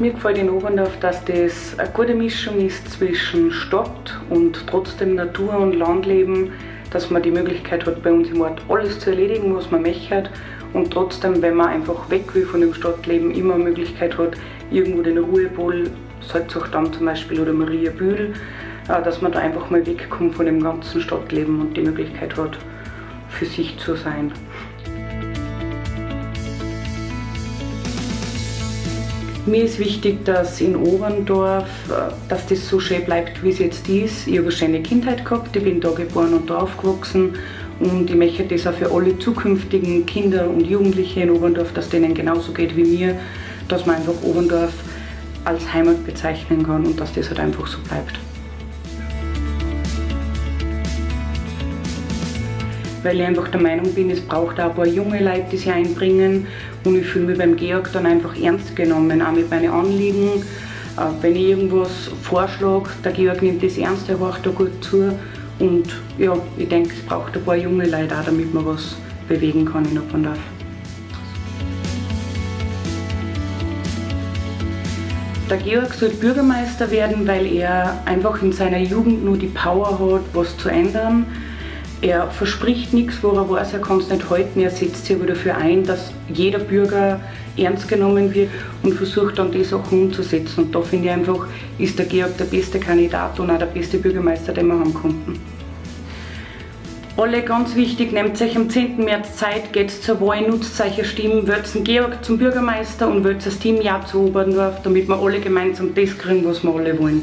Mir gefällt in Oberndorf, dass das eine gute Mischung ist zwischen Stadt und trotzdem Natur- und Landleben, dass man die Möglichkeit hat, bei uns im Ort alles zu erledigen, was man möchte und trotzdem, wenn man einfach weg will von dem Stadtleben, immer eine Möglichkeit hat, irgendwo den Ruhepol, Salzachdamm zum Beispiel oder Mariabühl, äh, dass man da einfach mal wegkommt von dem ganzen Stadtleben und die Möglichkeit hat, für sich zu sein. Mir ist wichtig, dass in Oberndorf, äh, dass das so schön bleibt, wie es jetzt ist. Ich habe eine schöne Kindheit gehabt, ich bin da geboren und da aufgewachsen und ich möchte das auch für alle zukünftigen Kinder und Jugendliche in Oberndorf, dass denen genauso geht wie mir, dass man einfach Oberndorf als Heimat bezeichnen kann und dass das halt einfach so bleibt. Weil ich einfach der Meinung bin, es braucht auch ein paar junge Leute, die sich einbringen und ich fühle mich beim Georg dann einfach ernst genommen, auch mit meinen Anliegen. Äh, wenn ich irgendwas vorschlage, der Georg nimmt das ernst, er hört da gut zu und ja, ich denke, es braucht ein paar junge Leute auch, damit man was bewegen kann in Oppendorf. Der Georg soll Bürgermeister werden, weil er einfach in seiner Jugend nur die Power hat, was zu ändern. Er verspricht nichts, wo er weiß, er kann es nicht halten. Er setzt sich aber dafür ein, dass jeder Bürger ernst genommen wird und versucht dann die Sachen umzusetzen. Und da finde ich einfach, ist der Georg der beste Kandidat und auch der beste Bürgermeister, den wir haben konnten. Alle ganz wichtig, nehmt euch am 10. März Zeit, geht zur Wahl, nutzt eure Stimmen, wählt Georg zum Bürgermeister und wählt das Team Ja zu Oberndorf, damit wir alle gemeinsam das kriegen, was wir alle wollen.